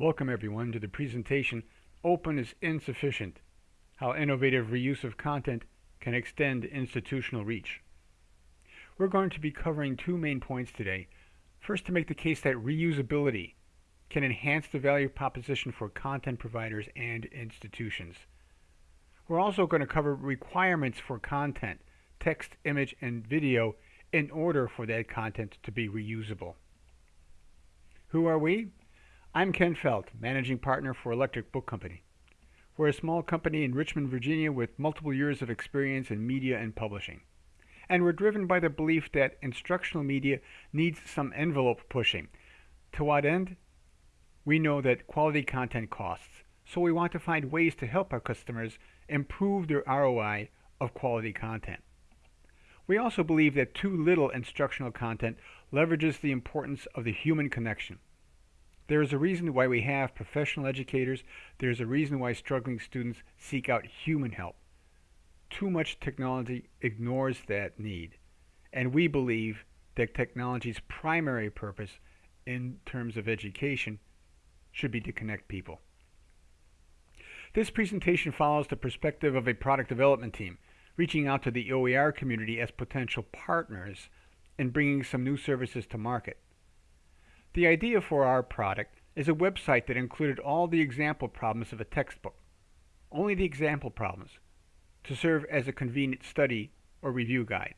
Welcome everyone to the presentation Open is Insufficient, How Innovative Reuse of Content Can Extend Institutional Reach. We're going to be covering two main points today. First, to make the case that reusability can enhance the value proposition for content providers and institutions. We're also going to cover requirements for content, text, image, and video in order for that content to be reusable. Who are we? I'm Ken Felt, Managing Partner for Electric Book Company. We're a small company in Richmond, Virginia with multiple years of experience in media and publishing. And we're driven by the belief that instructional media needs some envelope pushing. To what end? We know that quality content costs, so we want to find ways to help our customers improve their ROI of quality content. We also believe that too little instructional content leverages the importance of the human connection. There is a reason why we have professional educators. There's a reason why struggling students seek out human help. Too much technology ignores that need. And we believe that technology's primary purpose in terms of education should be to connect people. This presentation follows the perspective of a product development team, reaching out to the OER community as potential partners and bringing some new services to market. The idea for our product is a website that included all the example problems of a textbook, only the example problems, to serve as a convenient study or review guide.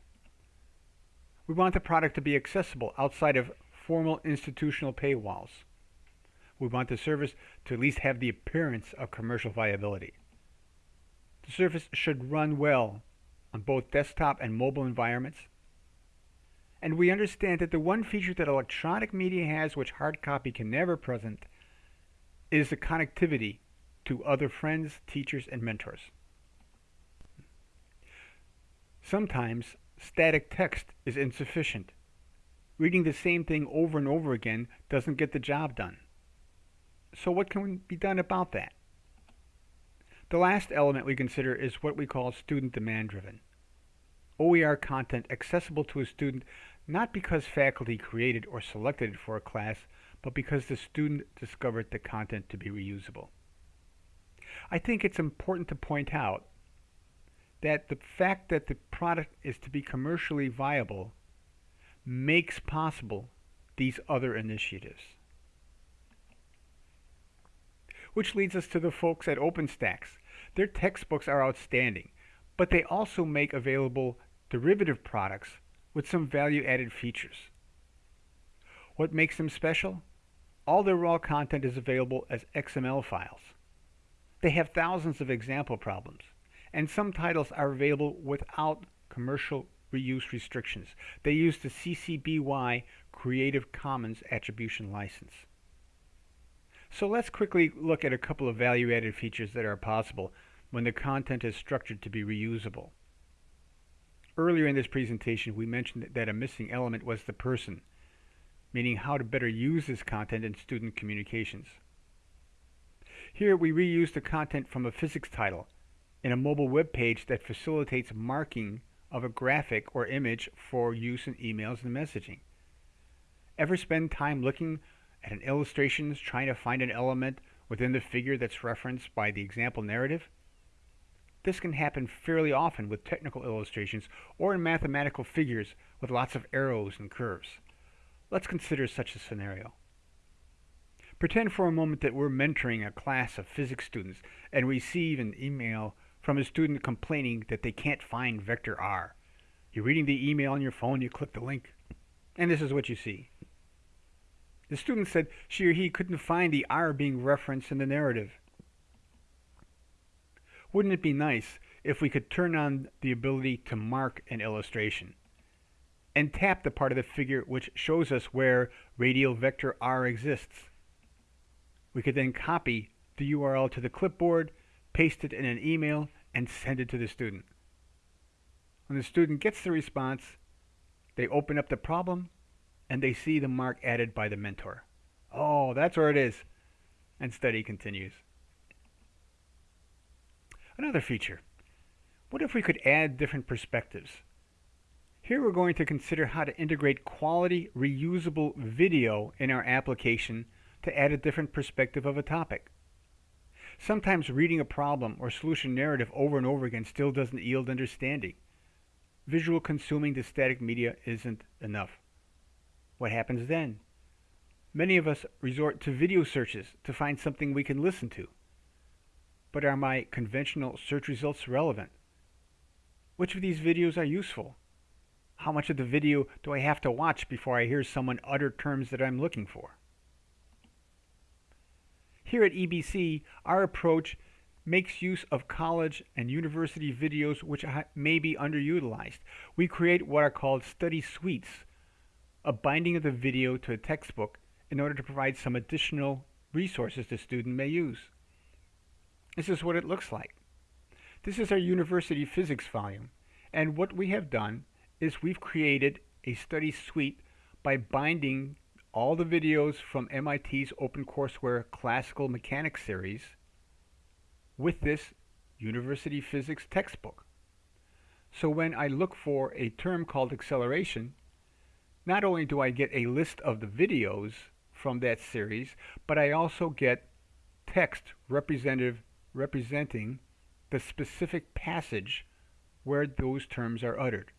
We want the product to be accessible outside of formal institutional paywalls. We want the service to at least have the appearance of commercial viability. The service should run well on both desktop and mobile environments and we understand that the one feature that electronic media has which hard copy can never present is the connectivity to other friends, teachers, and mentors. Sometimes static text is insufficient. Reading the same thing over and over again doesn't get the job done. So what can be done about that? The last element we consider is what we call student demand driven. OER content accessible to a student not because faculty created or selected it for a class, but because the student discovered the content to be reusable. I think it's important to point out that the fact that the product is to be commercially viable makes possible these other initiatives. Which leads us to the folks at OpenStax. Their textbooks are outstanding, but they also make available derivative products with some value-added features. What makes them special? All their raw content is available as XML files. They have thousands of example problems, and some titles are available without commercial reuse restrictions. They use the CC BY Creative Commons Attribution License. So let's quickly look at a couple of value-added features that are possible when the content is structured to be reusable. Earlier in this presentation, we mentioned that a missing element was the person, meaning how to better use this content in student communications. Here we reuse the content from a physics title in a mobile web page that facilitates marking of a graphic or image for use in emails and messaging. Ever spend time looking at an illustration trying to find an element within the figure that's referenced by the example narrative? This can happen fairly often with technical illustrations or in mathematical figures with lots of arrows and curves. Let's consider such a scenario. Pretend for a moment that we're mentoring a class of physics students and receive an email from a student complaining that they can't find vector r. You're reading the email on your phone, you click the link, and this is what you see. The student said she or he couldn't find the r being referenced in the narrative. Wouldn't it be nice if we could turn on the ability to mark an illustration and tap the part of the figure which shows us where radial vector r exists? We could then copy the URL to the clipboard, paste it in an email, and send it to the student. When the student gets the response, they open up the problem and they see the mark added by the mentor. Oh, that's where it is. And study continues. Another feature. What if we could add different perspectives? Here we're going to consider how to integrate quality reusable video in our application to add a different perspective of a topic. Sometimes reading a problem or solution narrative over and over again still doesn't yield understanding. Visual consuming the static media isn't enough. What happens then? Many of us resort to video searches to find something we can listen to. But are my conventional search results relevant? Which of these videos are useful? How much of the video do I have to watch before I hear someone utter terms that I'm looking for? Here at EBC, our approach makes use of college and university videos which may be underutilized. We create what are called study suites, a binding of the video to a textbook in order to provide some additional resources the student may use. This is what it looks like. This is our university physics volume, and what we have done is we've created a study suite by binding all the videos from MIT's OpenCourseware Classical Mechanics series with this university physics textbook. So when I look for a term called acceleration, not only do I get a list of the videos from that series, but I also get text representative representing the specific passage where those terms are uttered.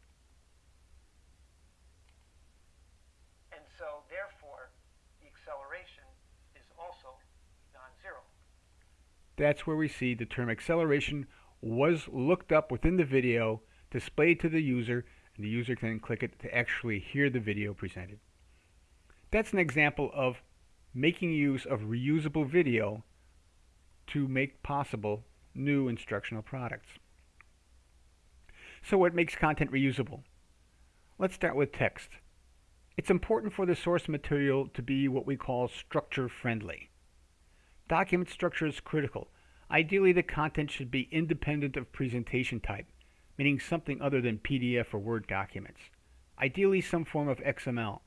And so therefore the acceleration is also non-zero. That's where we see the term acceleration was looked up within the video, displayed to the user, and the user can click it to actually hear the video presented. That's an example of making use of reusable video to make possible new instructional products. So what makes content reusable? Let's start with text. It's important for the source material to be what we call structure friendly. Document structure is critical. Ideally, the content should be independent of presentation type, meaning something other than PDF or Word documents. Ideally, some form of XML.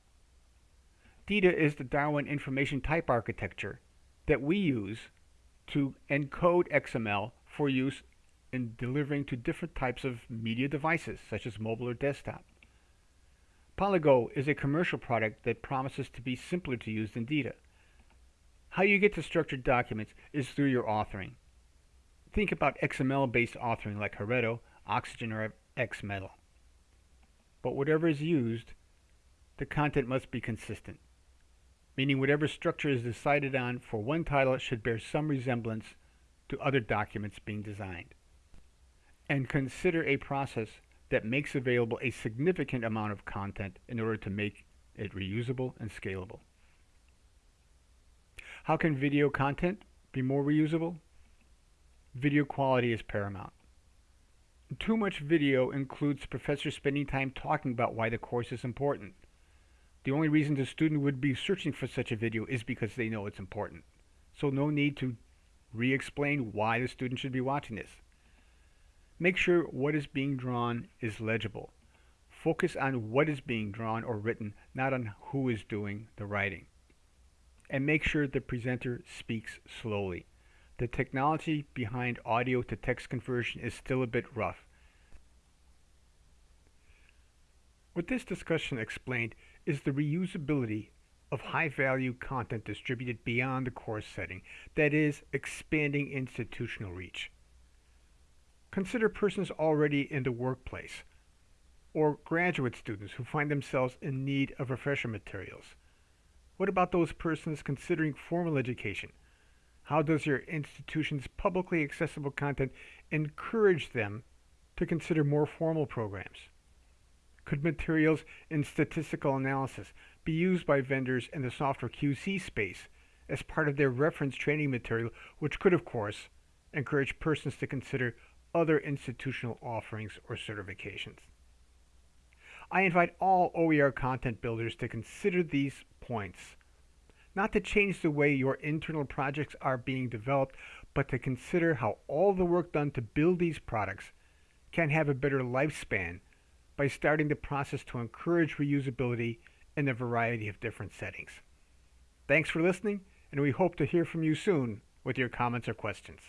DITA is the Darwin Information Type Architecture that we use to encode XML for use in delivering to different types of media devices, such as mobile or desktop. Paligo is a commercial product that promises to be simpler to use than DITA. How you get to structured documents is through your authoring. Think about XML-based authoring like Heretto, Oxygen, or XMetal. But whatever is used, the content must be consistent meaning whatever structure is decided on for one title should bear some resemblance to other documents being designed. And consider a process that makes available a significant amount of content in order to make it reusable and scalable. How can video content be more reusable? Video quality is paramount. Too much video includes professors spending time talking about why the course is important. The only reason the student would be searching for such a video is because they know it's important. So no need to re-explain why the student should be watching this. Make sure what is being drawn is legible. Focus on what is being drawn or written, not on who is doing the writing. And make sure the presenter speaks slowly. The technology behind audio to text conversion is still a bit rough. What this discussion explained is the reusability of high-value content distributed beyond the course setting, that is, expanding institutional reach. Consider persons already in the workplace, or graduate students who find themselves in need of refresher materials. What about those persons considering formal education? How does your institution's publicly accessible content encourage them to consider more formal programs? Could materials in statistical analysis be used by vendors in the software QC space as part of their reference training material, which could, of course, encourage persons to consider other institutional offerings or certifications? I invite all OER content builders to consider these points, not to change the way your internal projects are being developed, but to consider how all the work done to build these products can have a better lifespan by starting the process to encourage reusability in a variety of different settings. Thanks for listening, and we hope to hear from you soon with your comments or questions.